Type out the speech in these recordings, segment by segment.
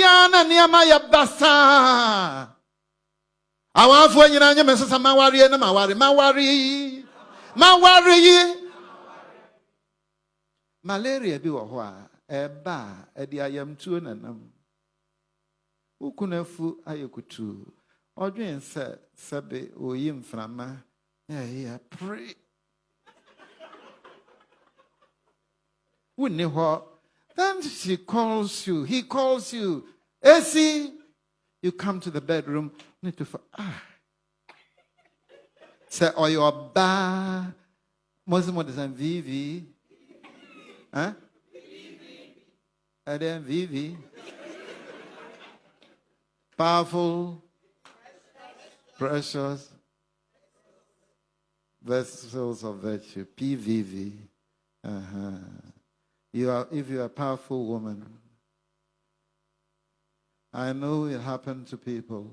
ya na nneɛma yɛ basaa awafoɔ nyinaa nyɛ me sesa mawareɛ na maware maware maware yi malaria bi wɔ hɔ a ɛba a ɛde ayamtuo nanam wokunu afu ayɛ kutuu ɔdwen sɛ sɛbe ɔyi mframa ɛyɛ pere wonni hɔ. Then she calls you. He calls you. Esi you come to the bedroom. Need to ah. Sɛ ɔyɛ ɔbaa mɔsi mo de sɛ vivi huh? ɛdɛ vivi powerful. Precious. Vessels of virtue. Pvv uh-huh. You are if you're a powerful woman i know it happened to people.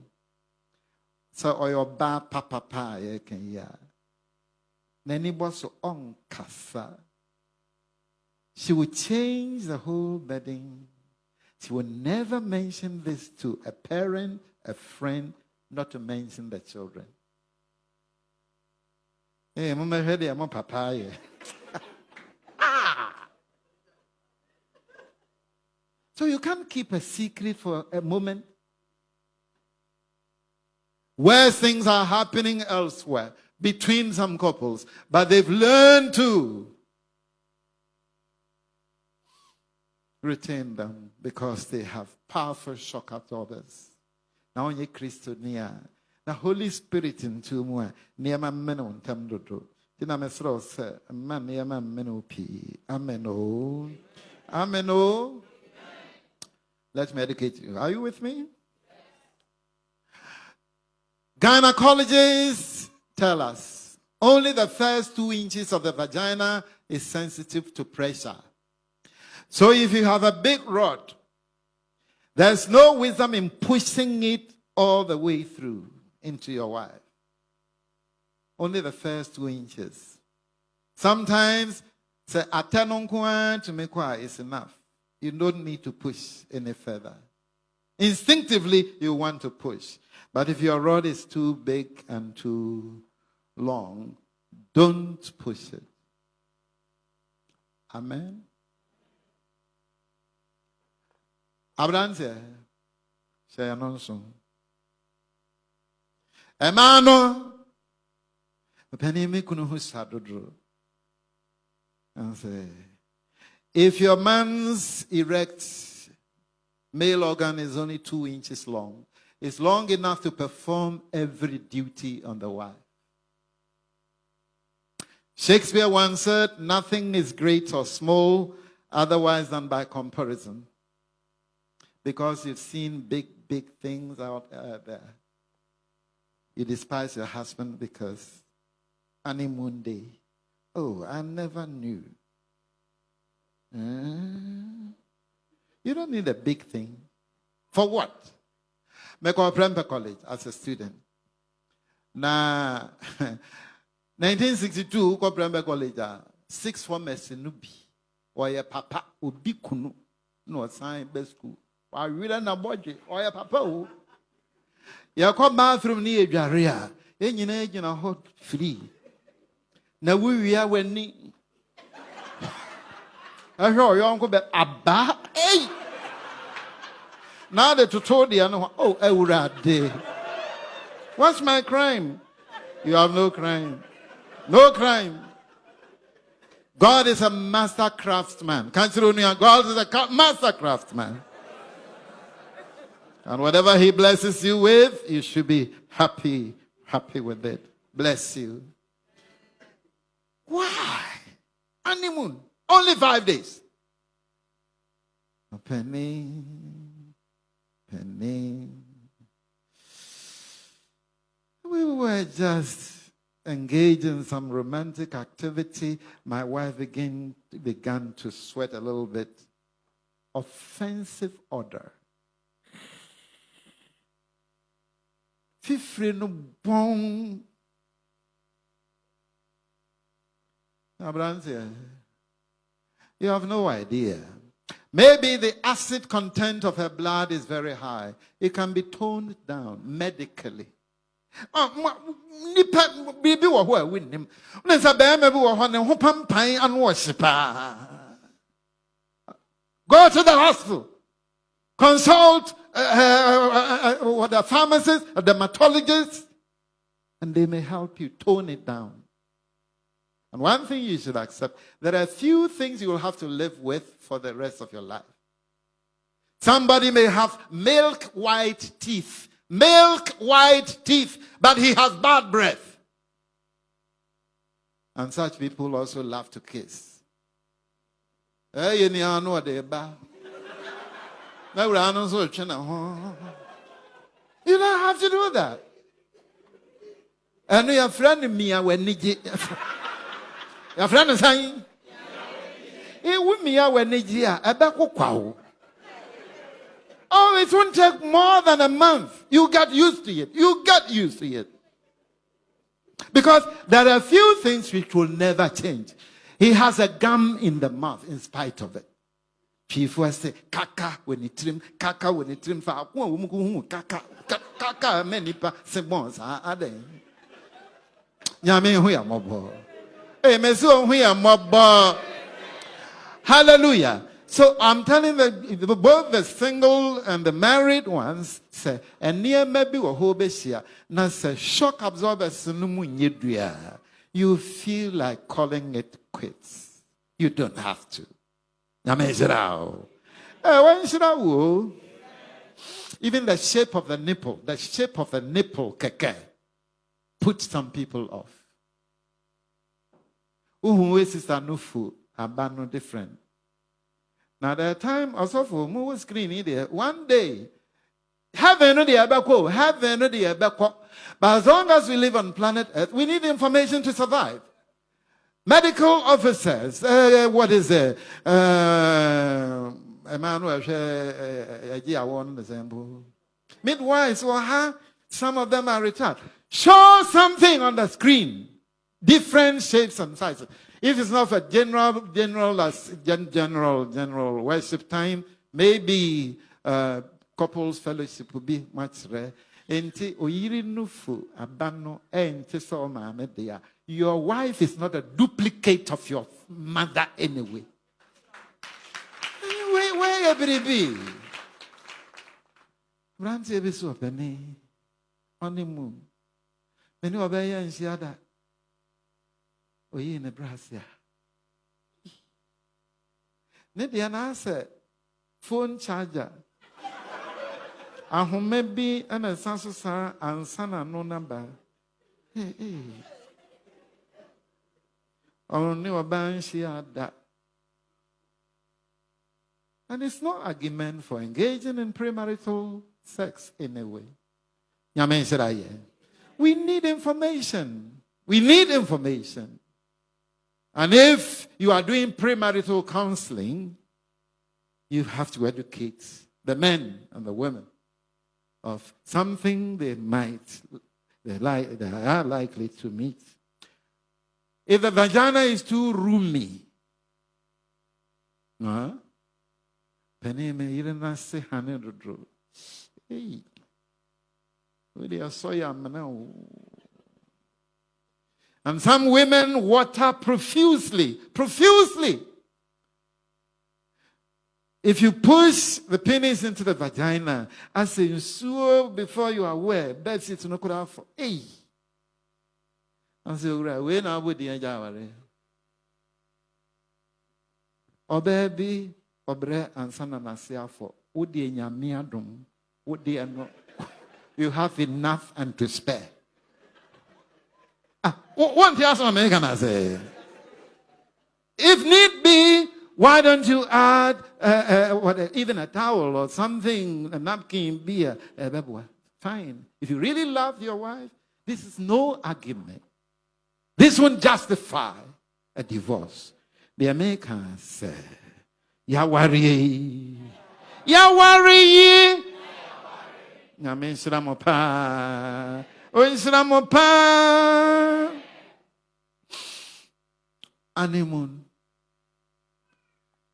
Sɛ ɔyɛ ɔbaa papapa a yɛka yi a n'ani bɔ on ɔnkasa she will change the whole bedding. She will never mention this to a parent a friend not to mention the children. Eh, momɛhwɛ deɛ mo papa ayɛ so you can't keep a secret for a moment where things are happening elsewhere between some couples, but they've learned to retain them because they have powerful shock absorbers. Now, only Christo near. The Holy Spirit in two more near my men on Tamdodo. Tina Mesro said, Man near my men P. Amen. Amen. Let me educate you. Are you with me? Gynecologists tell us only the first two inches of the vagina is sensitive to pressure. So if you have a big rod, there's no wisdom in pushing it all the way through into your wife. Only the first two inches. Sometimes, say, is enough. You don't need to push any further. Instinctively, you want to push. But if your rod is too big and too long, don't push it. Amen. Abranteɛ hyɛ yɛn no nso. Ɛmaa no, mpanin mi kunu ho sa dodo. If your man's erect male organ is only two inches long, it's long enough to perform every duty on the wife. Shakespeare once said, Nothing is great or small otherwise than by comparison. Because you've seen big, big things out uh, there. You despise your husband because honeymoon day. Oh, I never knew. Uh, you don't need a big thing. For what? Mekɔ Prempeh College as a student. Na 1962 kɔ Prempeh College a six formers no bi ɔyɛ papa obi kunu. Na ɔsan bɛ school. Wawerɛ na bɔgye ɔyɛ papa o yɛkɔ bathroom ne yɛdware a yɛn nyinaa gyina hɔ free. Na wowia w'ani ɛhwɛ ɔyɔnko bɛ aba ei now the tutorial no oh awurade what's my crime you have no crime no crime God is a master craftsman. Consider God is a master craftsman. And whatever he blesses you with, you should be happy, happy with it. Bless you. Why? Honeymoon. Only five days. A penny, penny. We were just engaged in some romantic activity. My wife began, began to sweat a little bit. Offensive odor. Fifre no bɔn. You have no idea. Maybe the acid content of her blood is very high. It can be toned down medically. Ah, go to the hospital consult uh, uh, uh, uh, the pharmacist a dermatologist and they may help you tone it down and one thing you should accept there are a few things you will have to live with for the rest of your life. Somebody may have milk white teeth, milk white teeth, but he has bad breath. And such people also love to kiss. You don't have to do that. And your friend Mia when your friend is saying, Oh, it won't take more than a month. You get used to it. You get used to it. Because there are a few things which will never change. He has a gum in the mouth in spite of it. People say, kaka when he trim, kaka when he trim, kaka, kaka, many pa, se bon, sa, ade. Nyame hu ya mobo. Hallelujah. So I'm telling the, both the single and the married ones say, and near maybe a hobesia, na say shock absorbers you feel like calling it quits. You don't have to. Eh, Even the shape of the nipple, the shape of the nipple, keke, put some people off. Uhu sister nufu abano different. Now the time also for move screen there. One day, heaven no the abako, heaven no the abako. But as long as we live on planet Earth, we need information to survive. Medical officers, uh, what is it? Uh, Emmanuel, midwives, or some of them are retired. Show something on the screen, different shapes and sizes. If it's not for general, general, general, general worship time, maybe uh, couples fellowship would be much rare. Enti oyiri nufu abano enti so maame dia. Your wife is not a duplicate of your mother anyway. Where where baby? Branti ebi so peni. Honeymoon. Many obey and oyii ne brase a ne deɛ phone charger ahoma bi ɛna ɛsa so saa ansa n'ano naba ɔno ne ɔbaa nhyia da and it's no argument for engaging in premarital sex in a way. We need information. We need information. And if you are doing premarital counseling, you have to educate the men and the women of something they might, they, like, they are likely to meet. If the vagina is too roomy, dodro. Hey. We are so. And some women water profusely, profusely. If you push the penis into the vagina, I say you sure before you are aware, bed sits no could for hey. I say, we now would the Jaware. Obebi, obre, and son and Asia for Udi and Yamiadum, Udi and you have enough and to spare. Ah, one thing American I say. If need be, why don't you add uh, uh, what, even a towel or something, a napkin, beer, uh, fine. If you really love your wife, this is no argument. This won't justify a divorce. The Americans say, Yawari. Yawari. Nyame honeymoon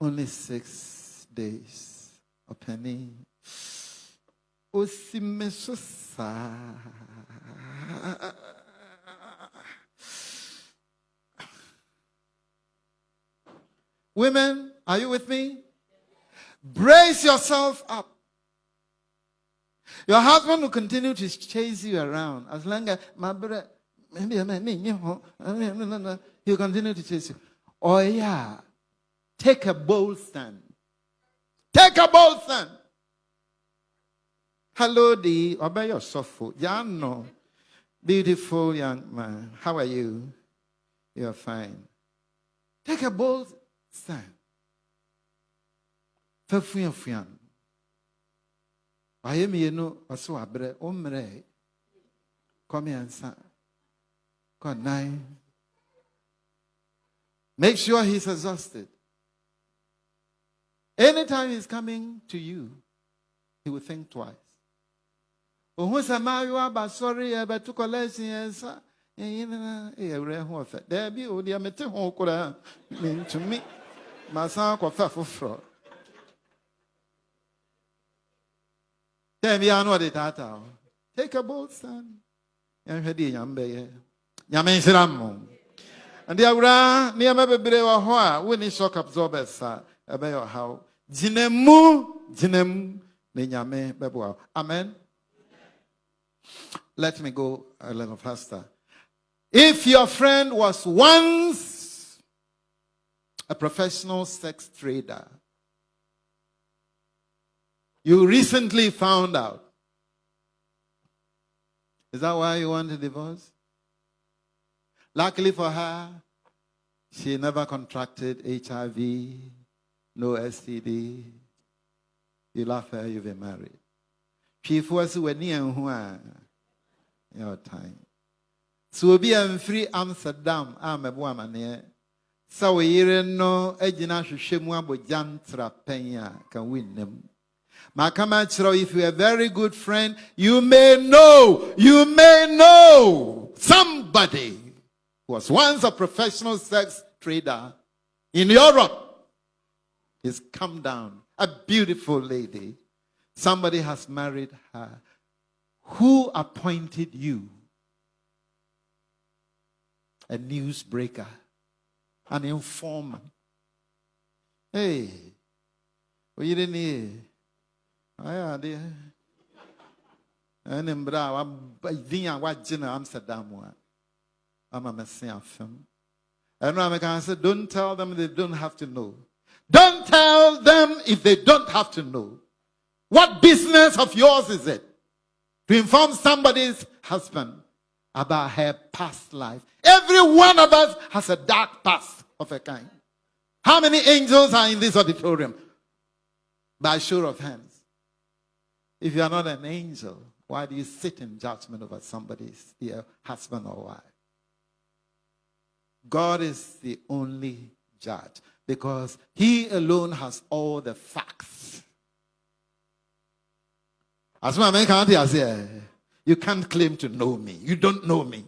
only six days. Osimesosa. Women, are you with me? Brace yourself up. Your husband will continue to chase you around as long as my brother, maybe he'll continue to chase you. Oh, yeah. Take a bold stand. Take a bold stand. Hello, D. Obey your softful. Jano. Beautiful young man. How are you? You're fine. Take a bold stand. Fafuyan wayɛ mmienu ɔso wabrɛ wommerɛ kɔmiɛnsa kɔnan make sure he's exhausted. Anytime he's coming to you he will think twice. Ohun sɛ maayewa aba sɔre yɛbɛto kɔlɛsin yɛnsa ɛyinana ɛyɛ werɛ ho ɔfɛ. Daabi o deɛ mete ho koraa mentumi. Masan akɔfɛ foforɔ Take a bold stand. yɛnhwɛ deɛ nyame bɛyɛ nyame nhyira mo nde awura nneɛma bebree wɔ hɔ a wonni shock absorbers a ɛbɛyɛ ɔhaw gyina mu gyina mu na nyame bɛboa amen. Let me go a little faster. If your friend was once a professional sex trader you recently found out. Is that why you want a divorce? Luckily for her, she never contracted HIV, no STD. You love her, you've been married. She was your time. So be in free Amsterdam, I'm a woman So we no agina hwehwɛ mu abogyantra pɛn can win them. Makamachiro, if you're a very good friend, you may know, you may know somebody who was once a professional sex trader in Europe is come down. A beautiful lady. Somebody has married her. Who appointed you? A newsbreaker, an informer. Hey, well, you didn't hear ayɛ adeɛ ɛne mmerɛ a din a wagye no amsterdam a ama mɛse afam ɛno a meka sɛ don't tell them they don't have to know. Don't tell them if they don't have to know. What business of yours is it? To inform somebody's husband about her past life. Every one of us has a dark past of a kind. How many angels are in this auditorium? By show of hands if you are not an angel, why do you sit in judgment over somebody's husband or wife? God is the only judge because he alone has all the facts. As my man can't you can't claim to know me. You don't know me.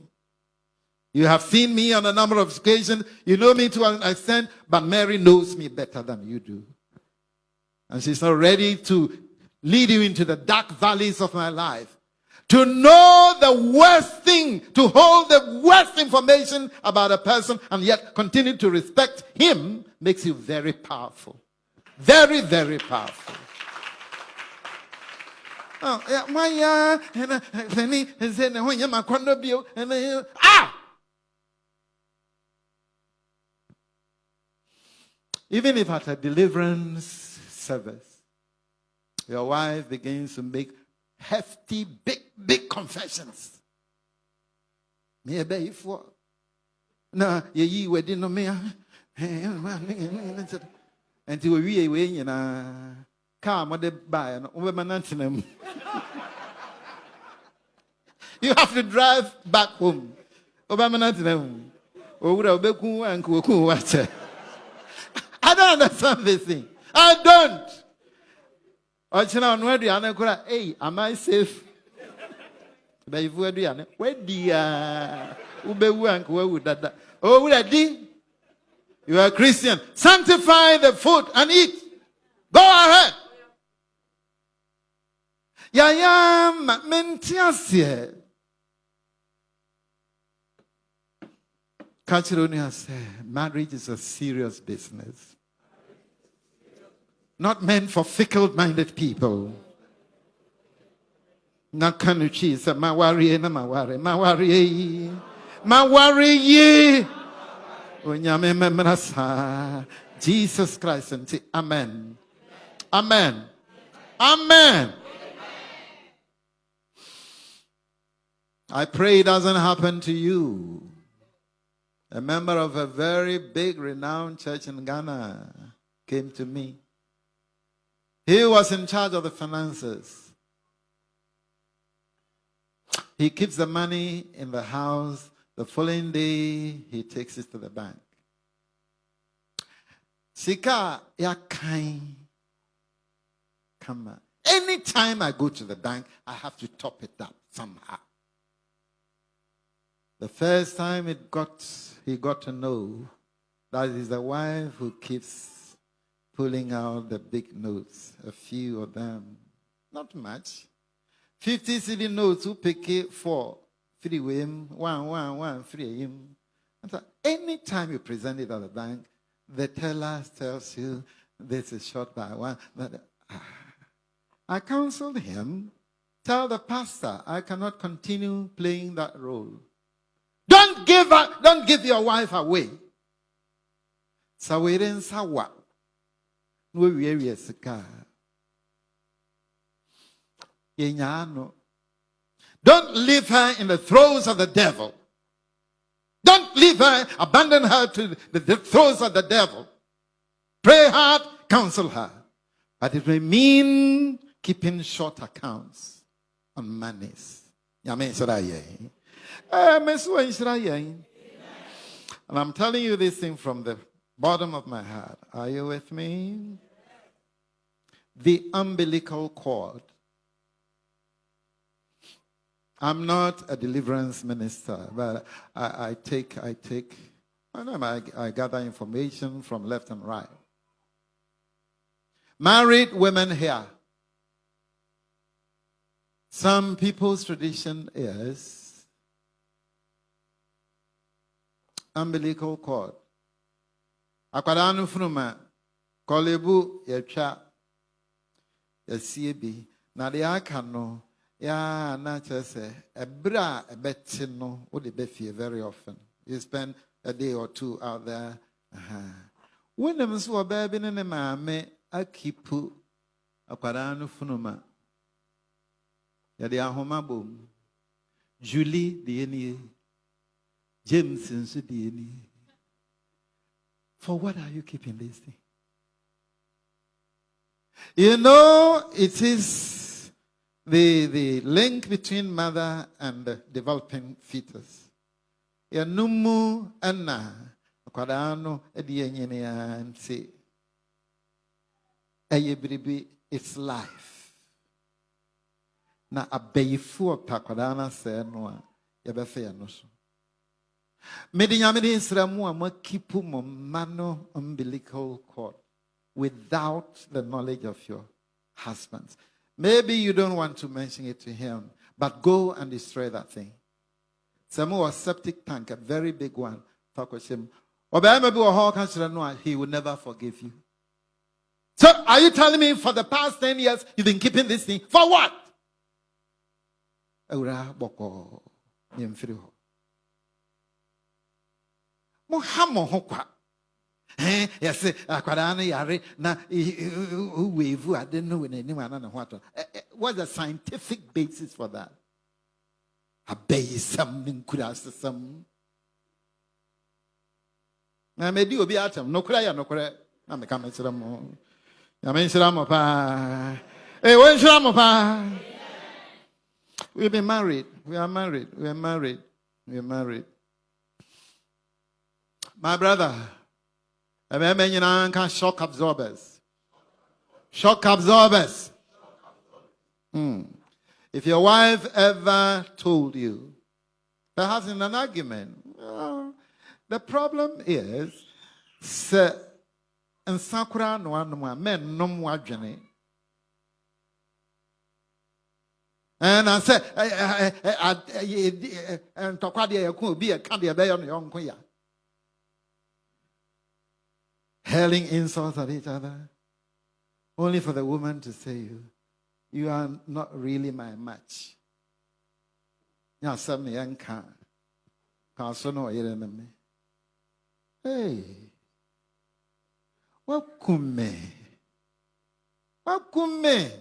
You have seen me on a number of occasions. You know me to an extent, but Mary knows me better than you do. And she's not ready to lead you into the dark valleys of my life. To know the worst thing, to hold the worst information about a person and yet continue to respect him makes you very powerful. Very, very powerful. Uh, ah! Even if at a deliverance service, your wife begins to make hefty, big, big confessions. Me be for na ye yi wedi no me nti owie wei nyinaa kaa mode baeɛ no wobɛma no ntena mu. You have to drive back home. Wobɛma i don't understand this thing. I don't ɔkyena ɔno aduane kora ei am i safe bɛyifu aduane wadi a wobɛwu anka wawu dada oh, owura di you are a christian sanctify the food and eat Go ahead. Yaya mentiasie. Kachironia said, marriage is a serious business. Not meant for fickle-minded people. Nakanuchi said, mawari na mawari, mawari, mawari ye. Onyame memrasa. Jesus Christ and Amen. Amen. Amen. I pray it doesn't happen to you. A member of a very big, renowned church in Ghana came to me. He was in charge of the finances. He keeps the money in the house. The following day, he takes it to the bank. Sika yakai. On. Anytime I go to the bank, I have to top it up somehow. The first time it got, he got to know that is the wife who keeps pulling out the big notes, a few of them, not much. 50 city notes who pick it for three him, one, one, one, three him. And so anytime you present it at the bank, the teller tells you this is short by one. But, ah. I counseled him, tell the pastor I cannot continue playing that role. Don't give up, don't give your wife away. Sawere nsawa. No wie sika. Don't leave her in the throes of the devil. Don't leave her, abandon her to the, throes of the devil. Pray hard, counsel her. But it may mean keeping short accounts on monies. Eh, and I'm telling you this thing from the bottom of my heart. Are you with me? The umbilical cord. I'm not a deliverance minister, but I, I take, I take, I, know, I, I gather information from left and right. Married women here. Some people's tradition is umbilical cord. Akwadaa no funu ma kɔlebu yɛtwa. Yɛsie bi. Na deɛ aka no yaa na kyerɛ sɛ ɛberɛ a ɛbɛte no wode bɛfie very often. You spend a day or two out there. Wonim nso ɔbaa bi ne ne maame akipu akwadaa no funu ma. Yɛde ahoma bom julie deɛ nie. James nso deɛ ni. For what are you keeping this thing? You know, it is the, the link between mother and the developing fetus. Yanumu ana akwadaa no de yɛnyini ya nti ɛyɛ biribi it's life. Na abɛyifoɔ pɛ akwadaa no asɛe no a so. Mede nyame de nsra mu a umbilical cord without the knowledge of your husbands. Maybe you don't want to mention it to him, but go and destroy that thing. Some was septic tank, a very big one. Fakoshim. He will never forgive you. So are you telling me for the past 10 years you've been keeping this thing? For what? Na what's the scientific basis for that? Abɛyisɛm ne nkurasesɛm na medi obi atam nokorɛ yɛ nokorɛ na mo. Paa we've been married we are married we are married we are married my brother, shock absorbers. Shock absorbers. Hmm. If your wife ever told you, perhaps in an argument, well, the problem is, nsa koraa na wanom a mɛnnom wadwene na sɛ ntɔkwa deɛ yɛko obi yɛka deɛ ɛbɛyɛ no yɔnko ya hurling insults at each other. Only for the woman to say you you are not really my match. Hey wakum me wakum me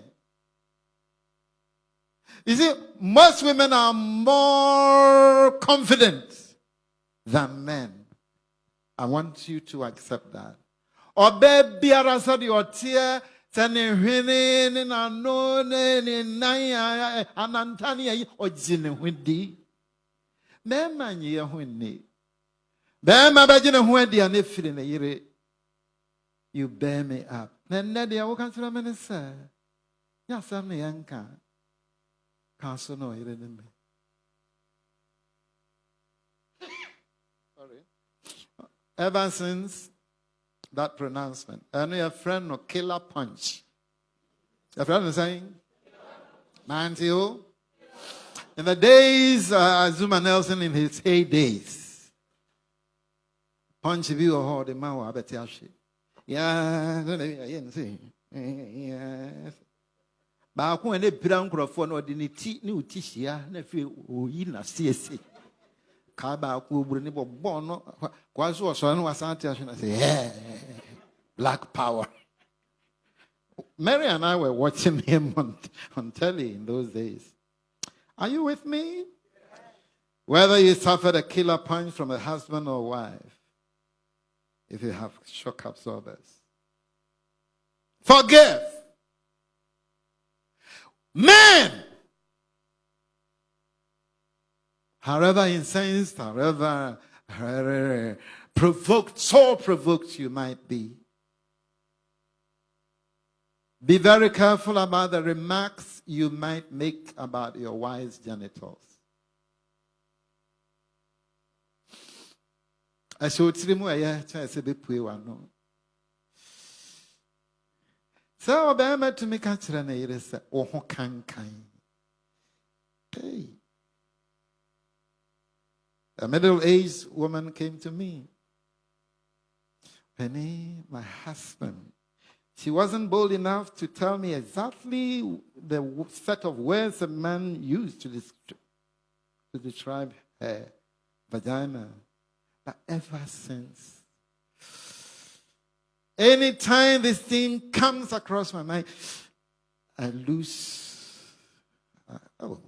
you see, most women are more confident than men. I want you to accept that. Ọbẹ biara sọ de ọteɛ sɛ ne hwene ne n'ano ne ne nan ananta ne ayi ɔgye ne ho di. Mmarima nye yɛn ho nni. Barima bɛgye ne ho adi a ne firi ne yere. You bear me up. Na nnɛ deɛ woka kyerɛ me ne sɛ, nyɛ asɛm ne yɛnka. Council no me. Sorry. Ever since that pronouncement, I know your friend no killer punch. Your friend is saying, Mantil. In the days, uh, Azumah Nelson in his heydays, punch view of the man who Yeah, yeah, baako a ne pira nkurɔfoɔ na ɔde ne ti ne o ti hyia na afei oyi na siesie so no black power Mary and I were watching him on, on telly in those days. Are you with me? Whether you suffered a killer punch from a husband or wife, if you have shock absorbers, forgive. Men, however incensed, however provoked, so provoked you might be, be very careful about the remarks you might make about your wife's genitals. hey. A middle-aged woman came to me penny my husband she wasn't bold enough to tell me exactly the set of words a man used to, to describe her vagina but ever since Anytime this thing comes across my mind, I lose. Uh, oh.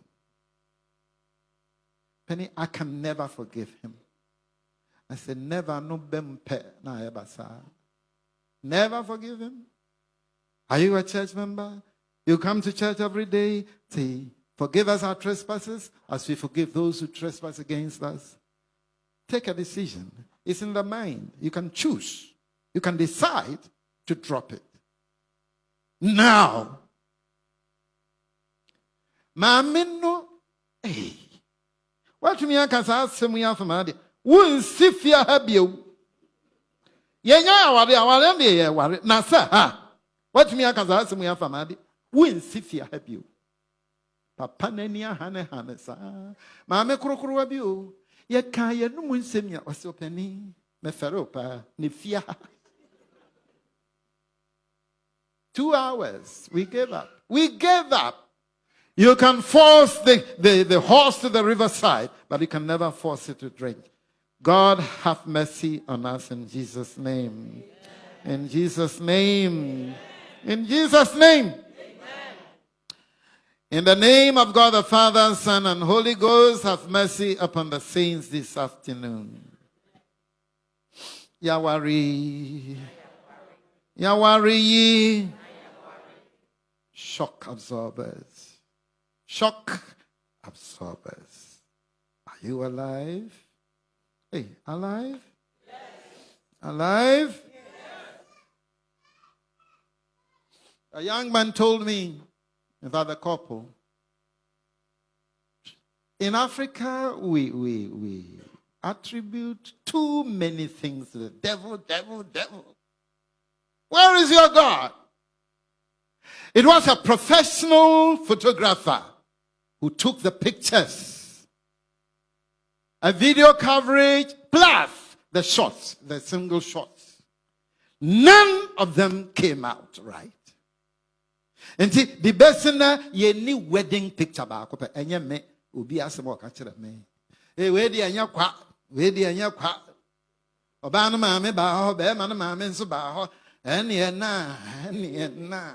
Penny, I can never forgive him. I said, never no bempe na ebasa. Never forgive him. Are you a church member? You come to church every day, say, forgive us our trespasses as we forgive those who trespass against us. Take a decision. It's in the mind. You can choose. You can decide to drop it. Now, maame no hey, watumi aka saa asɛm yi afama de wonsi fie ha bio. Yɛnya aware aware deɛ yɛ aware na sɛ ha watumi aka saa asɛm yi afama de wonsi fie ha bio. Papa n'ani aha ne ha ne saa. Maame korokorowa bi o yɛka yɛnum nsɛm a ɔsɛ ɔpanin mɛfɛre o paa. Ne fie ha. Two hours. We gave up. We gave up. You can force the, the, the horse to the riverside, but you can never force it to drink. God have mercy on us in Jesus' name. In Jesus' name. In Jesus' name. In the name of God the Father, Son, and Holy Ghost, have mercy upon the saints this afternoon. Yawari. Yawari shock absorbers. Shock absorbers. Are you alive? Hey, alive? Yes. Alive? Yes. A young man told me about the couple. In Africa, we, we, we attribute too many things to the devil, devil, devil. Where is your God? It was a professional photographer who took the pictures. A video coverage plus the shots, the single shots. None of them came out right. And see, the best ye ni wedding picture baako pɛ. Ɛnyɛ me. Obi asɛm ɔka me. Ee wei di ɛnyɛ kwa? Wei di ɛnyɛ kwa? Ɔbaa no maame baa hɔ bɛrima no maame nso baa hɔ. Ɛneɛ na ɛneɛ na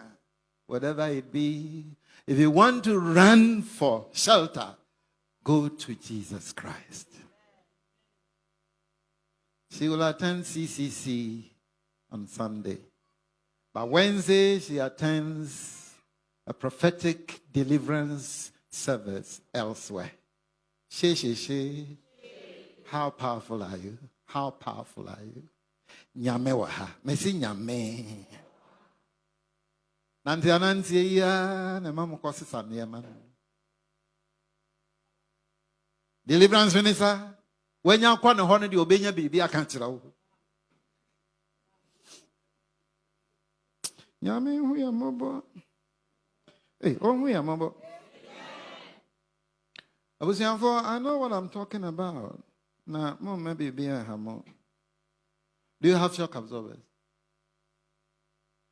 whatever it be if you want to run for shelter go to Jesus Christ she will attend CCC on Sunday but Wednesday she attends a prophetic deliverance service elsewhere. She, she, she. How powerful are you? How powerful are you? Nyame waha. Mesi nyame. Nanti ananti ya na mamu kosi saniyama. Deliverance minister. Wenya kwa ne hono di obenya bibi aka kyerɛ wo. Nyame hu ya mɔbɔ. Hey, eh, oh, we am about. I know what I'm talking about. Now, mom, maybe be a hammer. Do you have shock absorbers?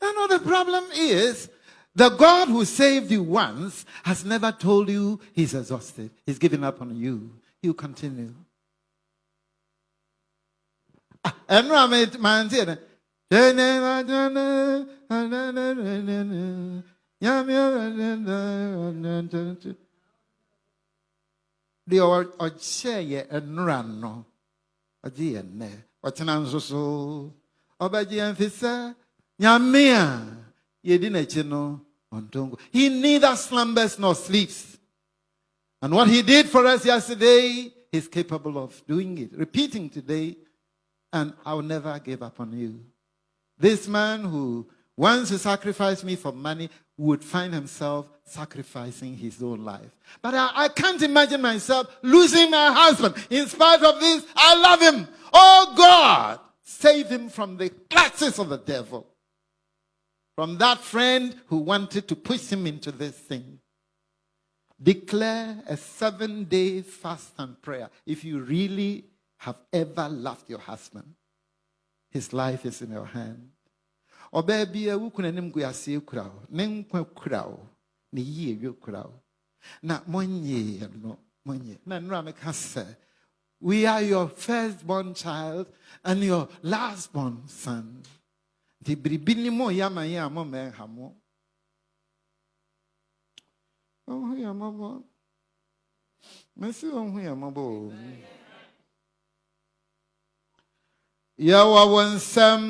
I know the problem is the God who saved you once has never told you he's exhausted. He's given up on you. He'll continue. Ah, and eh? no sɛ nyame he neither slumbers nor sleeps and what he did for us yesterday he's capable of doing it repeating today and i'll never give up on you this man who once he sacrificed me for money would find himself sacrificing his own life. But I, I, can't imagine myself losing my husband. In spite of this, I love him. Oh God, save him from the clutches of the devil. From that friend who wanted to push him into this thing. Declare a seven day fast and prayer if you really have ever loved your husband. His life is in your hand. no na we are your firstborn child and your lastborn son nti biribi ni mo yɛ ama yɛ a mommɛnha mo. Ɔho yɛ mmɔbɔ. Mɛsi ɔho yɛ mmɔbɔ o. Yɛwɔ wo nsɛm.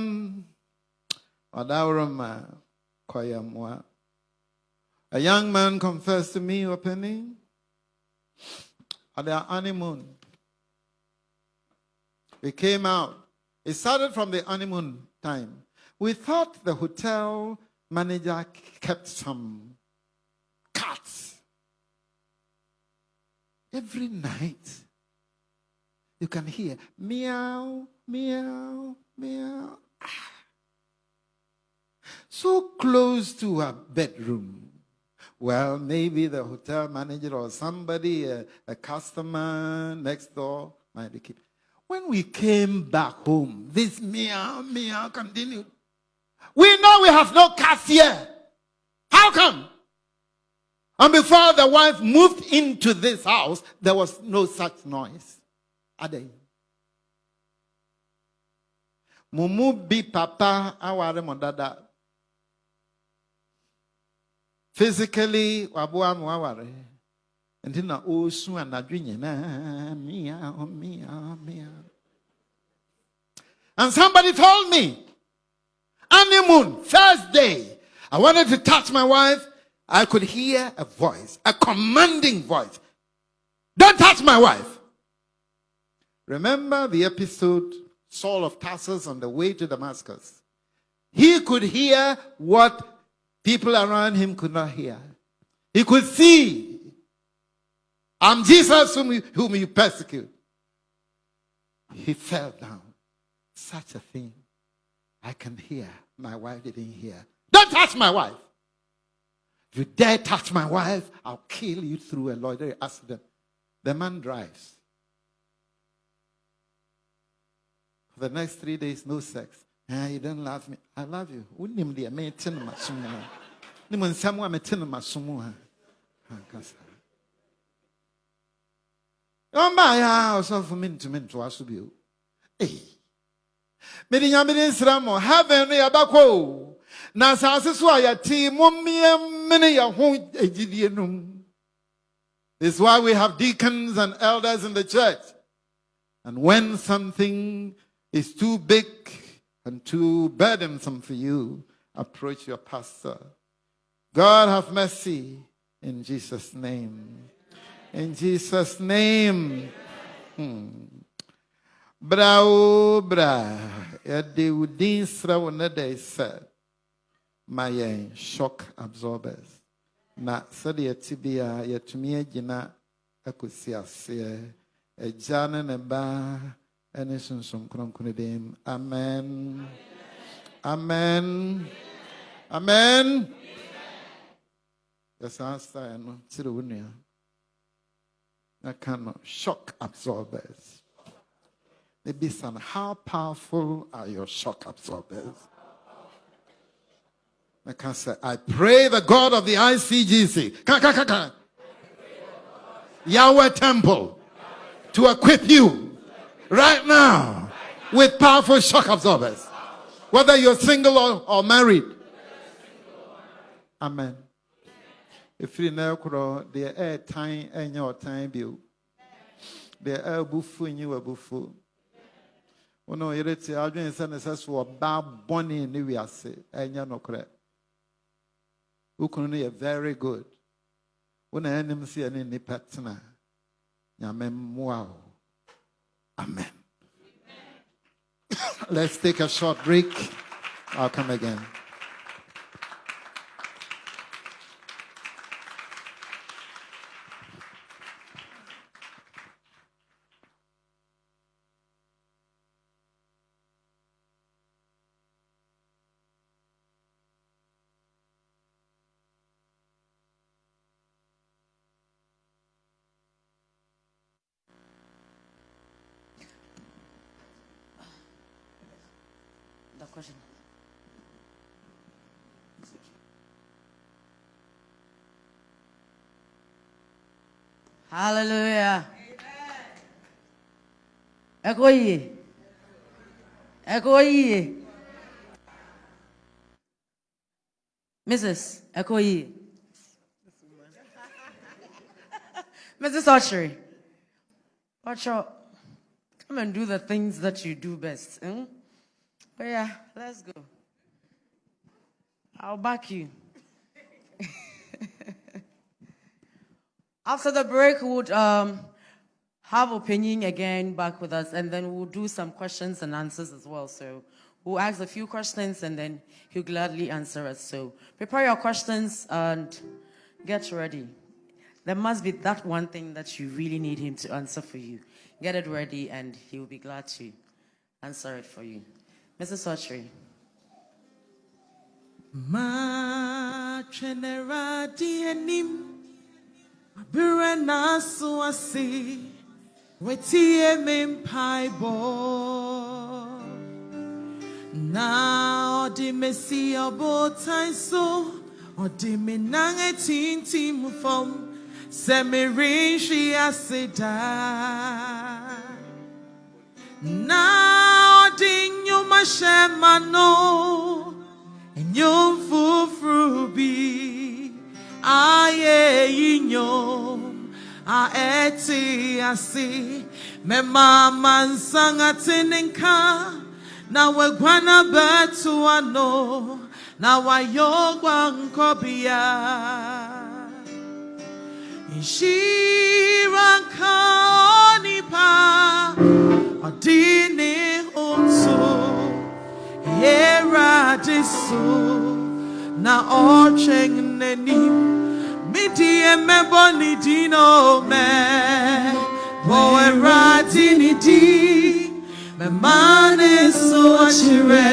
A young man confessed to me openly. At their honeymoon. We came out. It started from the honeymoon time. We thought the hotel manager kept some cats. Every night, you can hear meow, meow, meow. Ah so close to her bedroom. Well, maybe the hotel manager or somebody, a, a customer next door might be keeping. When we came back home, this meow, meow continued. We know we have no cats here. How come? And before the wife moved into this house, there was no such noise. Are they? Mumu bi papa aware physically ma waware nti na meow meow meow and somebody told me honeymoon, first day, I wanted to touch my wife. I could hear a voice, a commanding voice. Don't touch my wife. Remember the episode Saul of Tarsus on the way to Damascus? He could hear what people around him could not hear. He could see. I'm Jesus whom you, whom you persecute. He fell down. Such a thing. I can hear. My wife didn't hear. Don't touch my wife. If you dare touch my wife, I'll kill you through a loitering accident. The man drives. For the next three days, no sex. Ah, you don't love me. I love you. Unim dia me tin masumu. Ni mo nsam me tin masumu. Ɔmba ya ɔsɔfo mi ntumi so bio. Ee. Mede. Heaven is why we have deacons and elders in the church. And when something is too big and too burdensome for you, approach your pastor. God have mercy in Jesus' name. In Jesus' name. Hmm. Bra o bra, yɛde din srɛ wo ne dɛ shock absorbers. Na sɛdeɛ yɛte bi a yɛtumi agyina akɔsi aseɛ. Ne ne ba. Amen. Amen. Amen. Yɛsan style no nua. No shock absorbers. Maybe some how powerful are your shock absorbers? I can say, I pray the God of the ICGC, ka, ka, ka, ka. Yahweh Temple, to equip you right now with powerful shock absorbers, whether you're single or, or married. Amen. If you know, the air time and your time bill, the air bufu are bufu. Ono yereti adwene sɛ ne sɛ so ɔbaa bɔne ne wiase ɛnyɛ nokorɛ wokunu no yɛ very good. Wona ɛnim sɛ yɛne nnipa nyame mmoa wo amen. Let's take a short break. I'll come again The question. Hallelujah. Yìí. Ẹ̀kọ́. Mrs. Yìí. Mrs. Archery. Out. Come and do the things that you do best. hmm? But yeah, let's go. I'll back you. After the break, would um, have opinion again back with us, and then we'll do some questions and answers as well. So we'll ask a few questions, and then he'll gladly answer us. So prepare your questions and get ready. There must be that one thing that you really need him to answer for you. Get it ready, and he will be glad to answer it for you. Mrs. Autry. Asi Wetie mimpaibo Na odi mesi obo so Odi minange tinti mufom Semirin shi asida na ɔde nnwoma hyɛ ma no nnwom foforo bi ayɛ yi nnwom a ɛte ase mɛma amansan ate ne nka na wegwana betu ano na wayogwa nkobia. Inshira kaonipa odini umso yera diso na ocheng nenim midi emebo ni dino me. Bo era dini di me mane so achire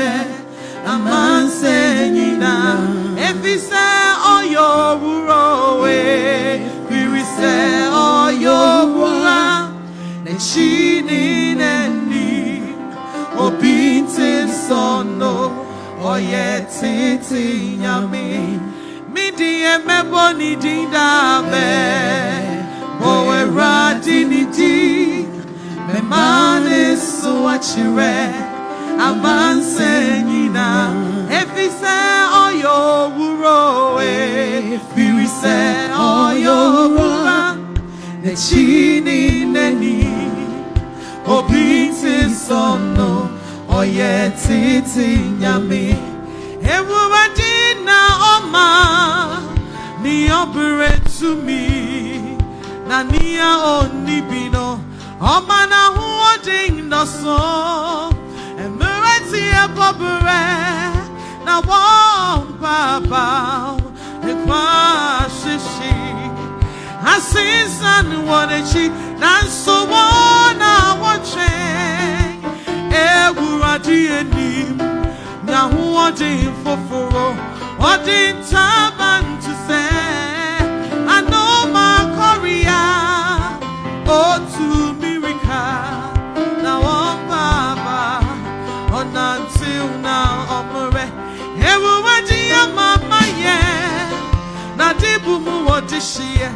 amanse nyina efise oyo wuro we firi se oyo wura. Ne chini ne ni obi nti nsọnụ oye titi nyame midi emebo n'idi dabe owera di n'idi. Mema na-eso achire. Amanse nyina. Efise ọya owuro owe firi se ọya owura n'echi niile ni obi ti sọnù ọyẹ títí nyami ewúrẹ́ ọmọ ní ọbẹrẹ túmí na níyà oníbìnà ọmọ náà hùwà dín nọsàn ẹmẹrẹ tí ẹ bọbẹrẹ na wọn bàbá nípa ṣíṣe asinsan wọn ekyi nanso wọn a wɔtwɛn ewurade anim nyahoɔden foforo ɔde ntaban to sɛ anoma kɔrea otu mirika na ɔnantew na ɔmmerɛ ewurade amama yɛ na dibu mu wɔde hyeɛ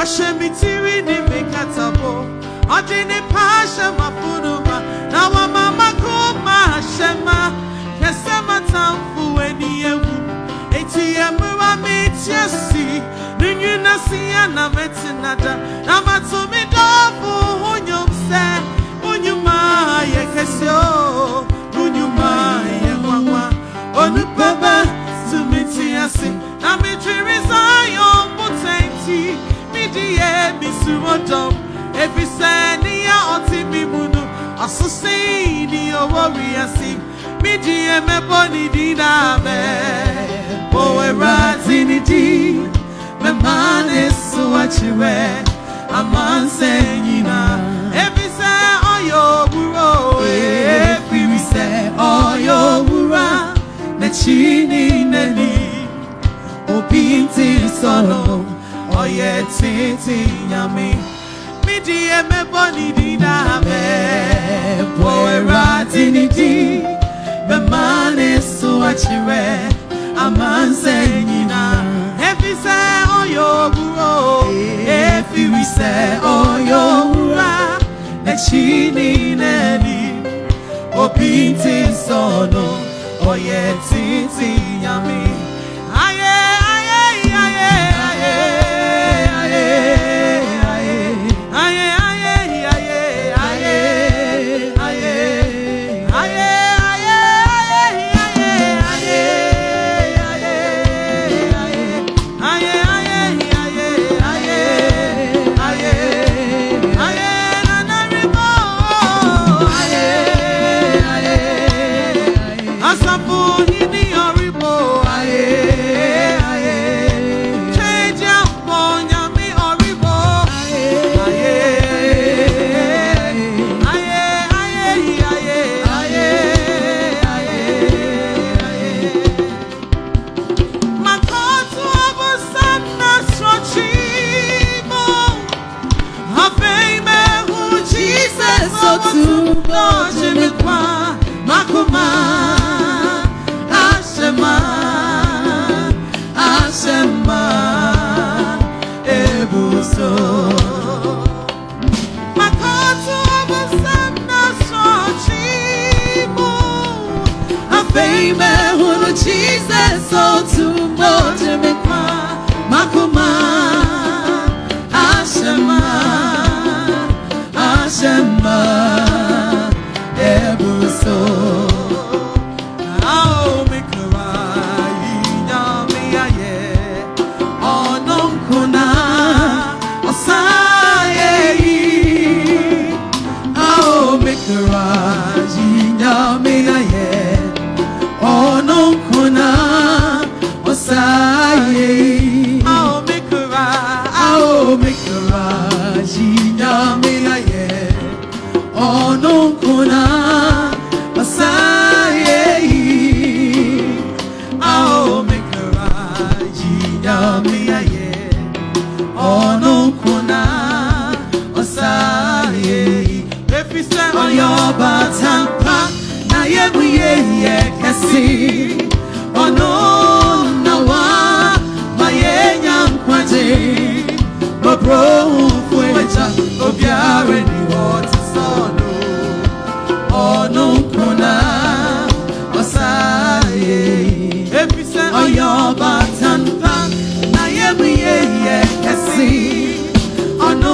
ɔhyɛ me tiri ne me katabo ɔde ne paa hyɛ mafonoma na wama makoma ahyɛ ma hwɛ sɛ matamfo ani awu enti ɛmmera metia si ne nwina sia na mɛtena da na mato me dɔfo ho nnwom sɛ wonyuma yɛ kɛse o wonyuma yɛ nwanwa onipa bɛ tumi te ase na metwere zion potenti midi yɛ misuro dɔm efisɛ nea ɔte mi mu no ɔsosɛn ni ɔwɔ wiase midi yɛ mɛbɔ ne din na mɛ owura ti ne din mɛma ne so akyerɛ amansɛ nyina efisɛ ɔyɛ owuro efiri sɛ ɔyɛ owura n'akyi ni n'ani obi nti sọnù ọyẹ títí nyami. Mídìí ẹmẹbọ nídìí dàbẹ bọ ẹrọ àti nídìí bẹẹma ní sùn àkyerẹ àmànsẹ nyina efisẹ ọyọ òwúrọ efirisẹ ọyọ òwúrọ ẹkyi ní nẹni obi nti sọnù ọyẹ títí nyami. Na yẹ́mu yẹ́yẹ́ kẹ́sì ọ̀nù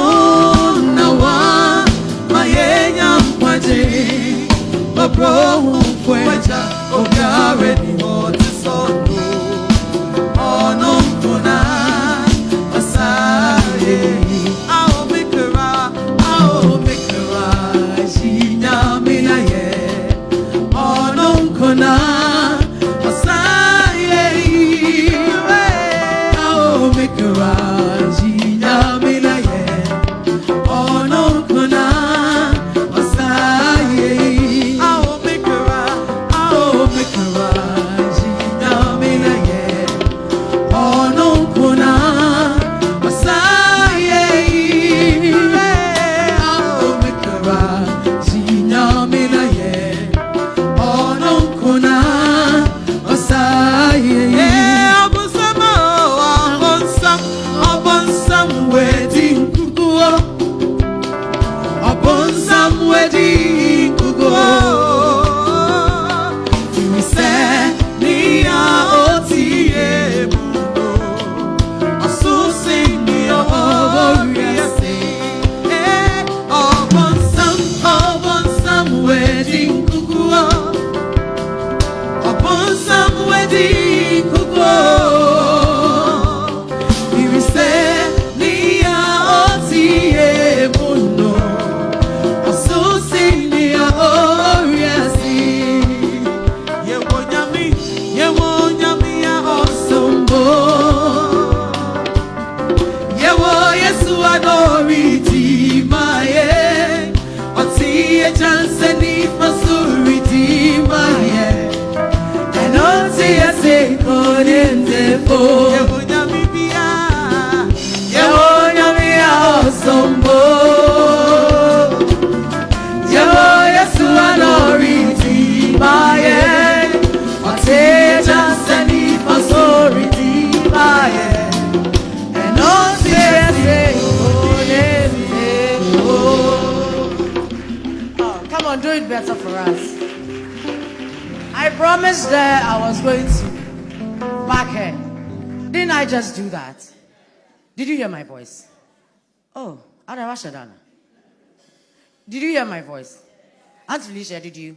Felicia, did you?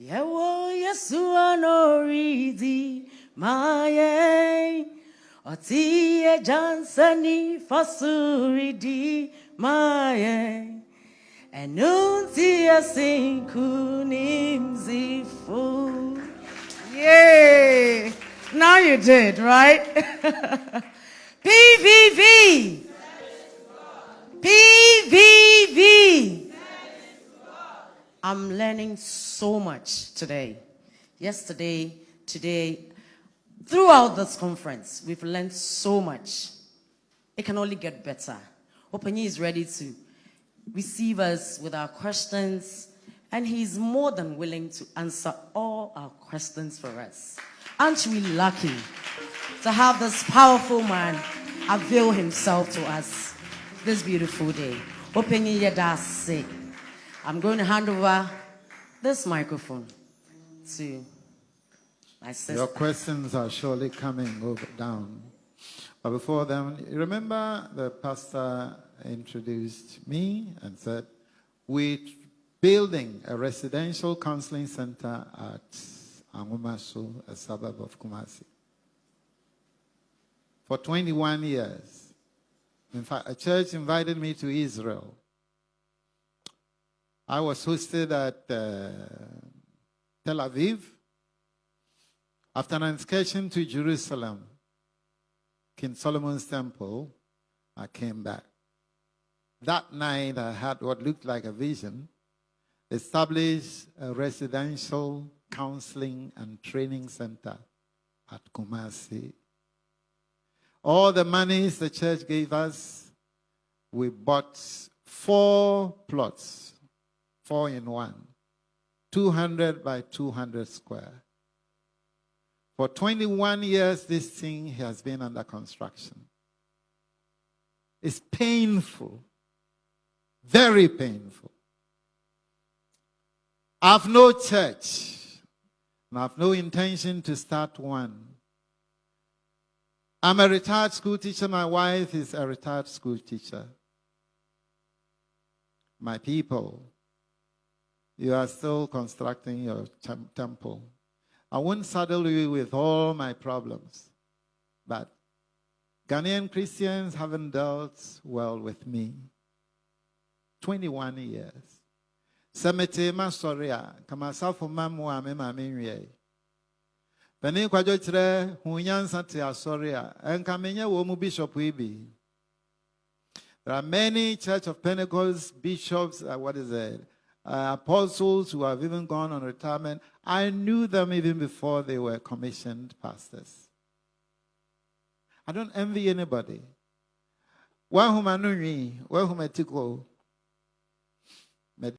Yewo Yesu anoridi maye Oti e jansani fasuridi maye Enunti asinkunimzifu. Yay! Now you did, right? PVV. PVV. I'm learning so much today. Yesterday, today, throughout this conference, we've learned so much. It can only get better. Openye is ready to receive us with our questions, and he's more than willing to answer all our questions for us. Aren't we lucky to have this powerful man avail himself to us this beautiful day? Openye Yedase. I'm going to hand over this microphone to my sister. Your questions are surely coming over down. But before then, remember the pastor introduced me and said, We're building a residential counseling center at Angumasu, a suburb of Kumasi. For 21 years. In fact, a church invited me to Israel. I was hosted at uh, Tel Aviv. After an excursion to Jerusalem, King Solomon's temple, I came back. That night, I had what looked like a vision established a residential counseling and training center at Kumasi. All the monies the church gave us, we bought four plots, four in one, 200 by 200 square. For 21 years, this thing has been under construction. It's painful, very painful. I've no church, and I've no intention to start one. I'm a retired school teacher. My wife is a retired school teacher. My people, you are still constructing your temple. I won't saddle you with all my problems, but Ghanaian Christians haven't dealt well with me. 21 years. Semete ma sorry a kama safo ma mo a me ma me nwie. Pani kwadwo kyerɛ hu nyansa te asɔre a ɛnka menyɛ wɔ mu bishop yi bi. There are many Church of Pentecost bishops, uh, what is it, uh, apostles who have even gone on retirement. I knew them even before they were commissioned pastors. I don't envy anybody. One whom I know,